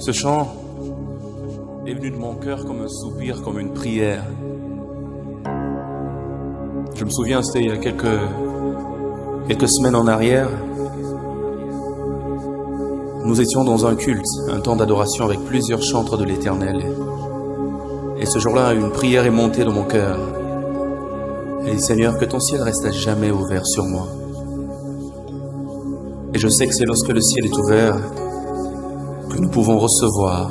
Ce chant est venu de mon cœur comme un soupir, comme une prière. Je me souviens, c'était il y a quelques, quelques semaines en arrière. Nous étions dans un culte, un temps d'adoration avec plusieurs chantres de l'éternel. Et ce jour-là, une prière est montée dans mon cœur. Et dit, Seigneur, que ton ciel reste à jamais ouvert sur moi. Et je sais que c'est lorsque le ciel est ouvert que nous pouvons recevoir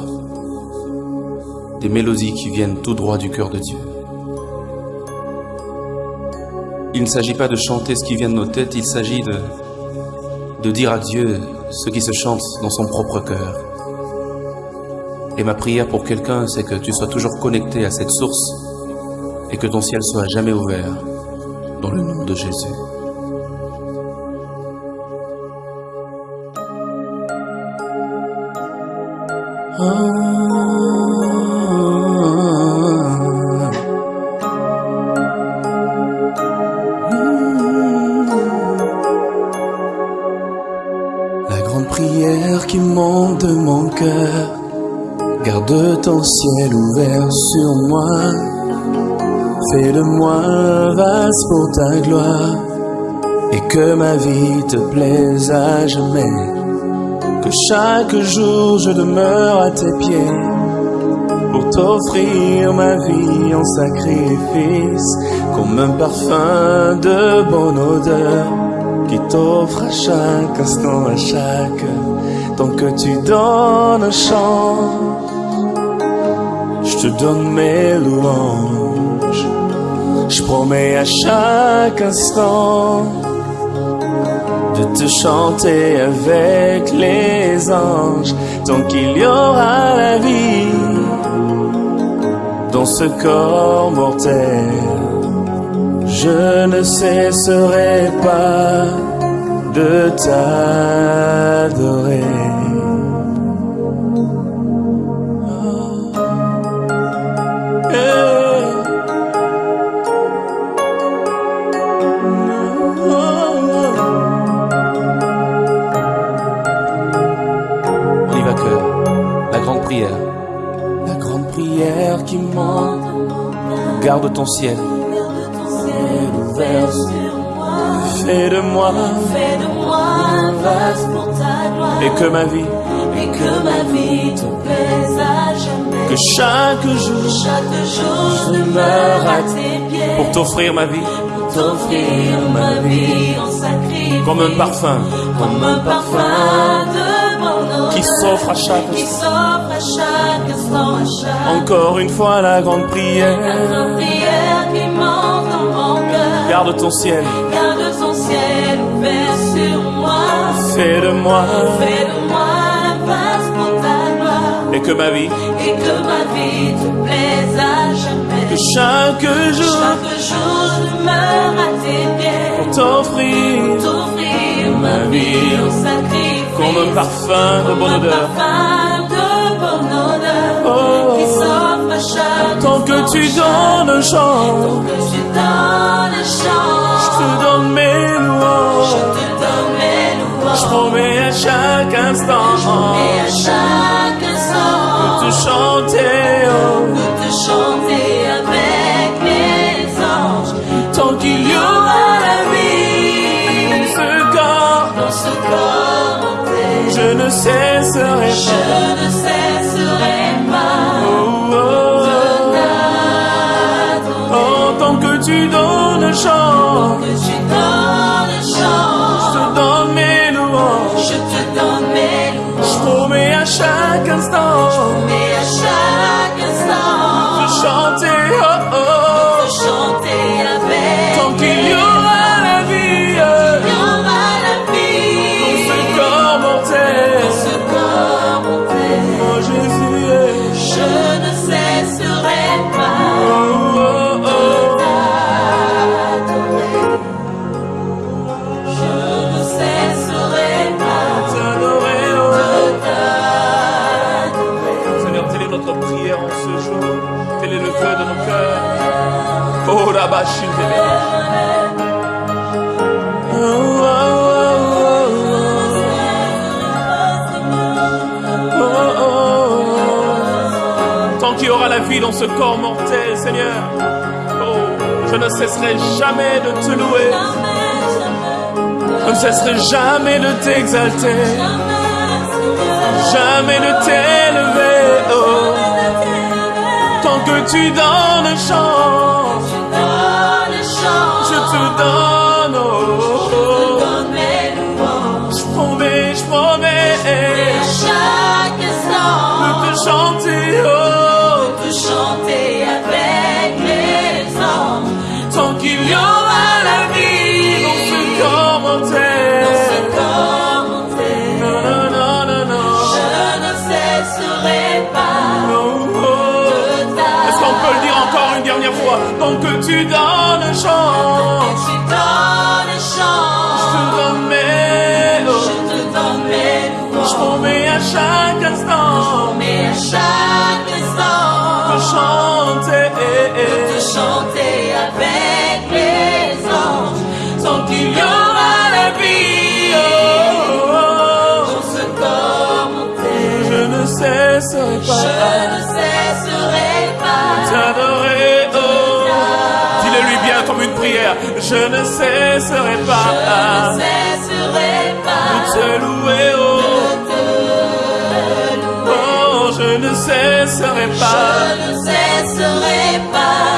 des mélodies qui viennent tout droit du cœur de Dieu. Il ne s'agit pas de chanter ce qui vient de nos têtes, il s'agit de, dire à Dieu ce qui se chante dans son propre cœur. Et ma prière pour quelqu'un, c'est que tu sois toujours connecté à cette source et que ton ciel soit jamais ouvert dans le nom de Jésus. Garde ton ciel ouvert sur moi. Fais de moi un vase pour ta gloire, et que ma vie te plaise à jamais. Que chaque jour je demeure à tes pieds, pour t'offrir ma vie en sacrifice, comme un parfum de bonne odeur, qui t'offre à chaque instant, à chaque tant que tu donnes un chant. Je te donne mes louanges, je promets à chaque instant de te chanter avec les anges tant qu'il y aura la vie dans ce corps mortel. Je ne cesserai pas de t'adorer. Ton ciel. Ciel ouvert sur moi. Fais de moi. Fais de moi un vase pour ta gloire. Et que ma vie. Et que ma vie te plaise à jamais. Que chaque jour. Chaque jour je demeure à tes pieds. Pour t'offrir ma vie. Pour t'offrir ma vie en sacrifice. Comme un parfum. Comme un parfum de mon odeur. Qui s'offre à chaque Qui s'offre à chaque Encore une fois la grande La prière. grande prière qui monte dans mon cœur. Garde ton ciel. Garde ton ciel ouvert sur moi. Fais de moi. Fais de moi un vase pour ta gloire. Et que ma vie. Et que ma vie te plaise à jamais. Que chaque jour. Chaque jour je demeure à tes pieds. Pour t'offrir. T'offrir ma vie en sacrifice. Comme un parfum de bonne odeur. Tant que tu donnes chant. Tant que tu donnes un chant. Je te donne mes Je louanges. te donne mes louanges. Je promets à chaque instant Et à chaque instant, de chanter oh, de te chanter avec les anges. tant qu'il y aura la vie dans ce corps. Dans ce corps Je ne cesserai je pas. La vie dans ce corps mortel, Seigneur. Oh, je ne cesserai jamais de te louer. Je ne cesserai jamais de t'exalter. Jamais de t'élever. Oh, tant que tu donnes chance, que tu donnes Je ne cesserai Je pas ne cesserai de pas te louer oh. Oh, je ne cesserai pas. Je ne cesserai pas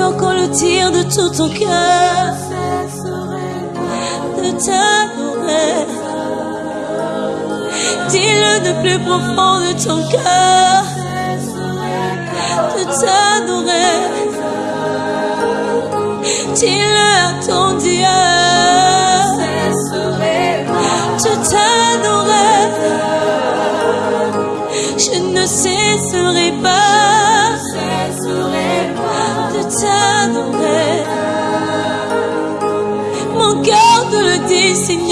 Peux encore le dire de tout ton cœur? De t'adorer. Dis-le de plus profond de ton cœur. De t'adorer. Dis-le à ton Dieu. De t'adorer. Je ne cesserai pas t'adorer. Mon cœur te le dit.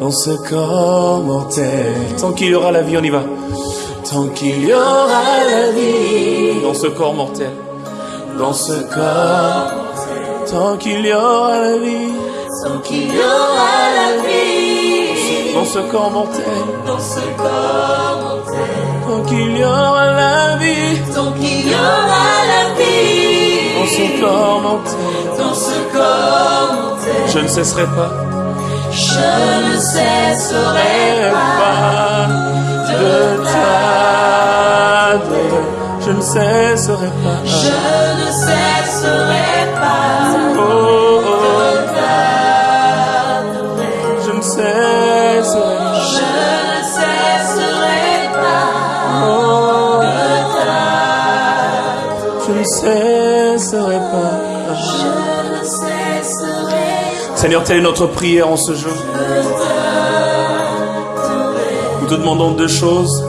Dans ce corps mortel. Tant qu'il y aura la vie, on y va. Tant qu'il y aura la vie dans ce corps mortel. Dans ce corps. Tant qu'il y aura la vie Tant qu'il y aura la vie dans ce corps mortel. dans ce corps mortel. Tant qu'il y aura la vie Tant qu'il y aura la vie dans ce corps mortel, dans ce corps mortel. je ne cesserai pas, Je ne cesserai pas de t'adorer. Je ne cesserai pas. Je ne cesserai pas oh, Seigneur, telle est notre prière en ce jour. Nous te demandons deux choses.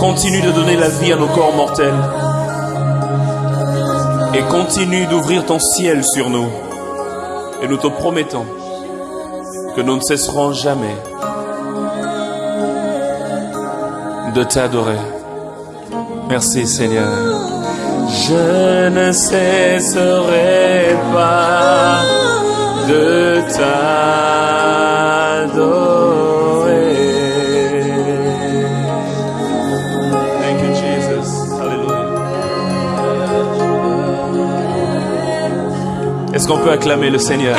Continue de donner la vie à nos corps mortels. Et continue d'ouvrir ton ciel sur nous. Et nous te promettons que nous ne cesserons jamais de t'adorer. Merci Seigneur. Je ne cesserai pas de t'adorer. Thank you, Jesus. Hallelujah. Est-ce qu'on peut acclamer le Seigneur?